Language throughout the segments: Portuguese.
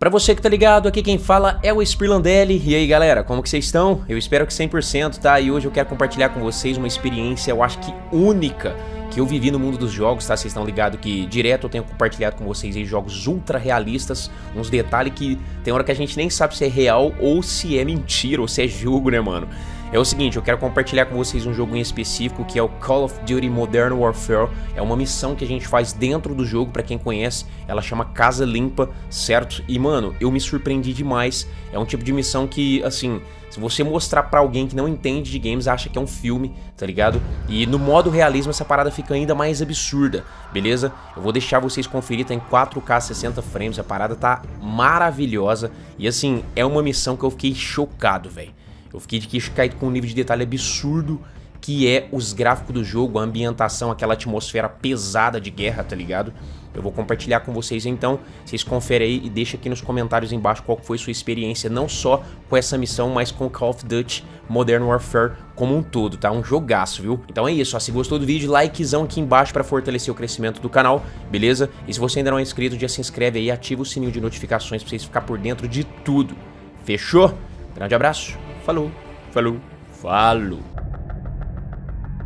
Pra você que tá ligado, aqui quem fala é o Spirlandelli. E aí galera, como que vocês estão? Eu espero que 100%, tá? E hoje eu quero compartilhar com vocês uma experiência, eu acho que única, que eu vivi no mundo dos jogos, tá? Vocês estão ligados que direto eu tenho compartilhado com vocês aí jogos ultra realistas, uns detalhes que tem hora que a gente nem sabe se é real ou se é mentira, ou se é jogo, né, mano? É o seguinte, eu quero compartilhar com vocês um jogo em específico que é o Call of Duty Modern Warfare. É uma missão que a gente faz dentro do jogo, pra quem conhece, ela chama Casa Limpa, certo? E mano, eu me surpreendi demais. É um tipo de missão que, assim, se você mostrar pra alguém que não entende de games, acha que é um filme, tá ligado? E no modo realismo essa parada fica ainda mais absurda, beleza? Eu vou deixar vocês conferir, tá em 4K 60 frames, a parada tá maravilhosa. E assim, é uma missão que eu fiquei chocado, velho. Eu fiquei de queixo caído com um nível de detalhe absurdo que é os gráficos do jogo, a ambientação, aquela atmosfera pesada de guerra, tá ligado? Eu vou compartilhar com vocês então, vocês conferem aí e deixa aqui nos comentários embaixo qual foi sua experiência, não só com essa missão, mas com Call of Duty Modern Warfare como um todo, tá? Um jogaço, viu? Então é isso, ó, se gostou do vídeo, likezão aqui embaixo pra fortalecer o crescimento do canal, beleza? E se você ainda não é inscrito, já se inscreve aí ativa o sininho de notificações pra vocês ficar por dentro de tudo. Fechou? Grande abraço! Falou, falou, falou.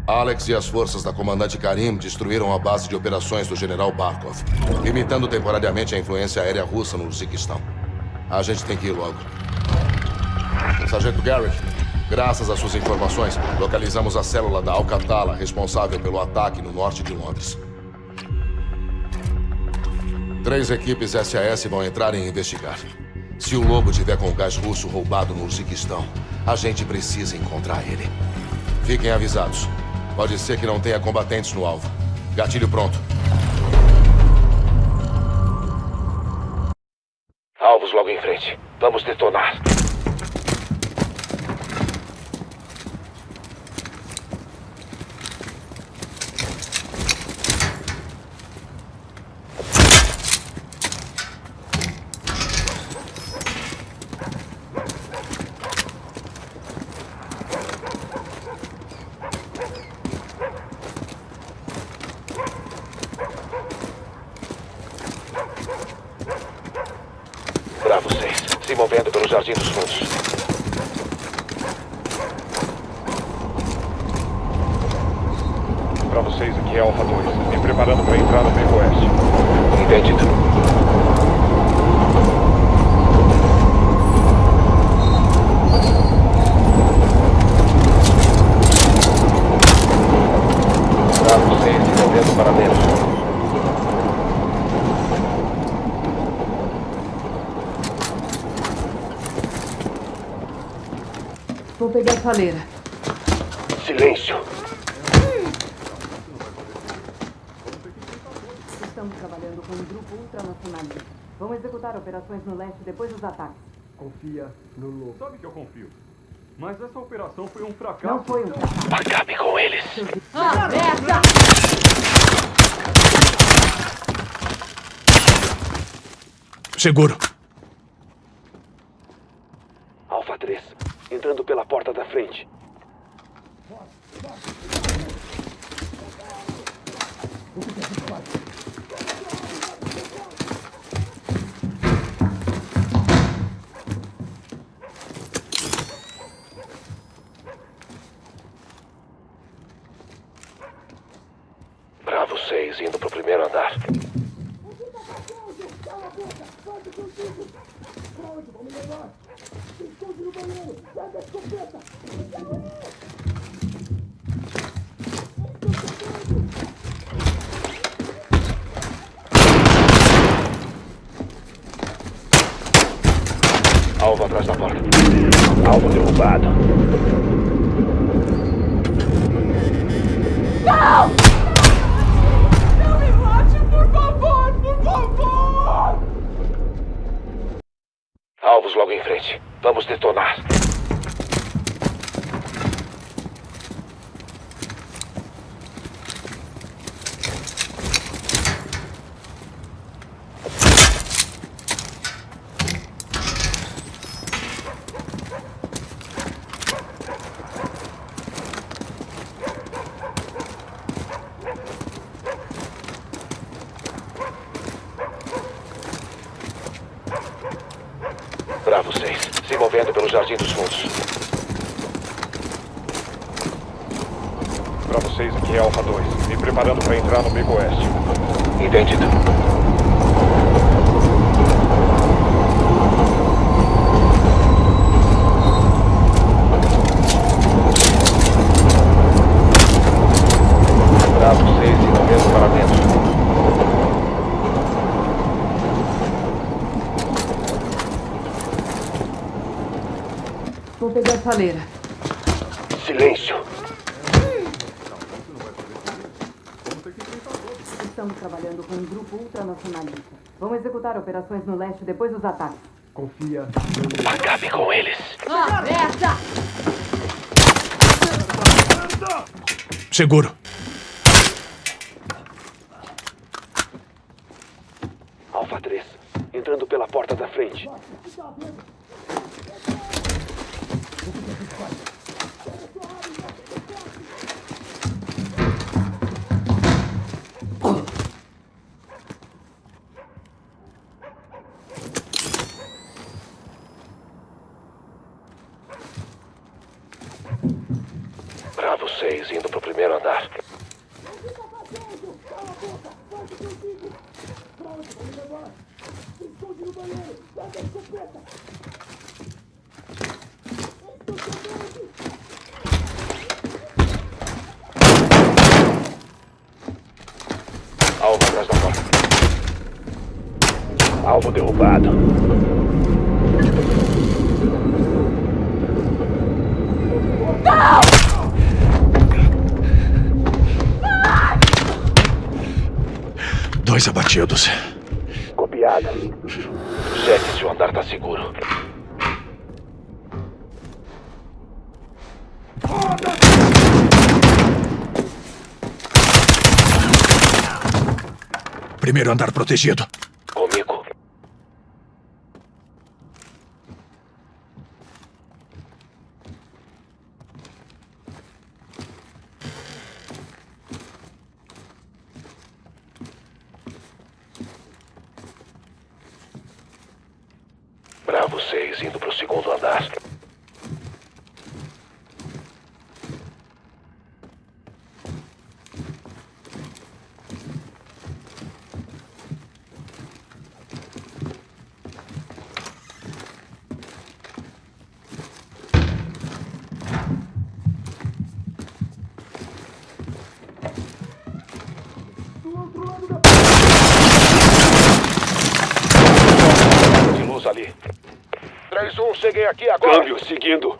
Alex e as forças da comandante Karim destruíram a base de operações do general Barkov, limitando temporariamente a influência aérea russa no Uzbequistão. A gente tem que ir logo. Sargento Garrett, graças às suas informações, localizamos a célula da Alcatala responsável pelo ataque no norte de Londres. Três equipes SAS vão entrar e investigar. Se o Lobo tiver com o gás russo roubado no Uzbequistão, a gente precisa encontrar ele. Fiquem avisados. Pode ser que não tenha combatentes no alvo. Gatilho pronto. Alvos logo em frente. Vamos detonar. Bravo 6. Se movendo pelo Jardim dos Fundos. Bravo 6, aqui é Alpha 2. Me preparando para entrar no Beco Oeste. Entendido. Bravo 6, se movendo para dentro. Silêncio. Estamos trabalhando com um grupo ultranacionalista. Vão executar operações no leste depois dos ataques. Confia no lobo. Sabe que eu confio. Mas essa operação foi um fracasso. Não foi um fracasso. Acabe com eles. Ah, merda! Seguro. Alfa 3. Entrando pela porta da frente. Bravo 6, indo pro primeiro andar. Alvo atrás da porta. Alvo derrubado. Não me mate, por favor, por favor! Alvos logo em frente. Vamos detonar. Jardim dos Fundos. Pra vocês, aqui é Alpha 2. Me preparando pra entrar no Beco Oeste. Entendido. Bravo 6 indo mesmo para dentro. Vou pegar a saleira. Silêncio. Estamos trabalhando com um grupo ultranacionalista. Vão executar operações no leste depois dos ataques. Confia. Acabe com eles. Seguro. Alpha 3. Entrando pela porta da frente. Bravo 6 indo pro primeiro andar. Alvo atrás da porta. Alvo derrubado. Dois abatidos. Copiado. Cheque se o andar tá seguro. Primeiro andar protegido. 6 indo pro segundo andar. De 3-1, cheguei aqui agora. Câmbio, seguindo.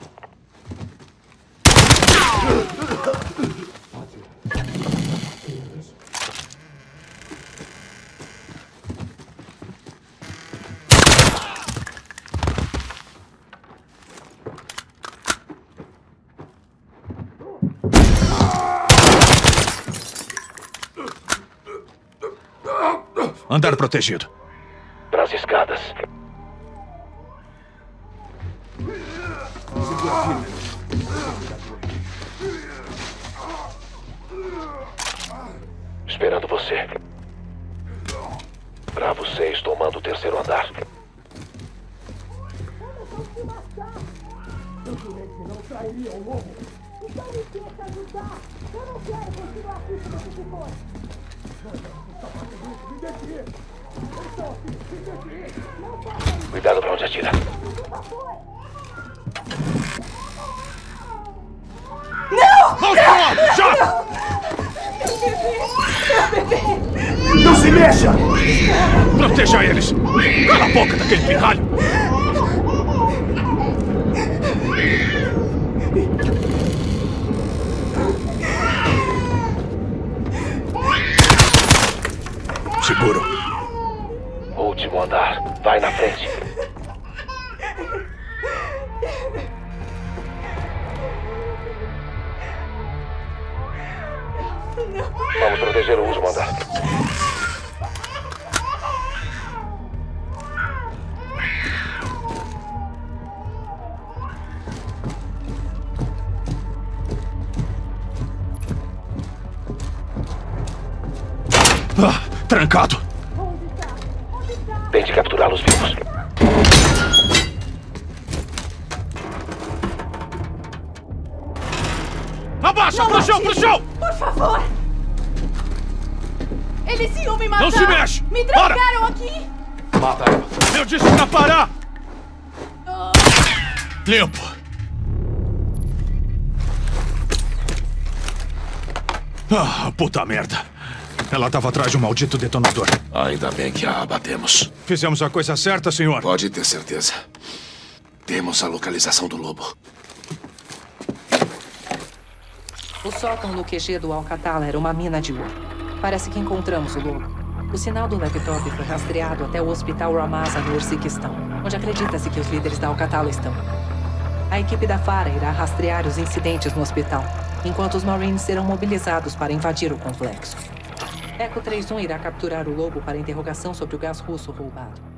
Andar protegido. Esperando você. Bravo 6 tomando o terceiro andar. Cuidado pra onde atira. Não se mexa! Proteja eles! Cala a boca daquele pirralho! Seguro. Último andar. Vai na frente. Vamos proteger o último andar. Trancado. Tente capturá-los vivos. Abaixa! Não pro chão, pro chão! Por favor! Eles iam me matar! Não se mexe! Me trancaram Para. aqui! Mata ela. Eu disse pra parar! Oh. Limpo! Ah, puta merda! Ela tava atrás de um maldito detonador. Ainda bem que a abatemos. Fizemos a coisa certa, senhor. Pode ter certeza. Temos a localização do lobo. O sótão no QG do Alcatala era uma mina de ouro. Parece que encontramos o lobo. O sinal do laptop foi rastreado até o Hospital Ramasa no Ursiquistão, onde acredita-se que os líderes da Alcatala estão. A equipe da FARA irá rastrear os incidentes no hospital, enquanto os Marines serão mobilizados para invadir o complexo. Eco 31 irá capturar o lobo para interrogação sobre o gás russo roubado.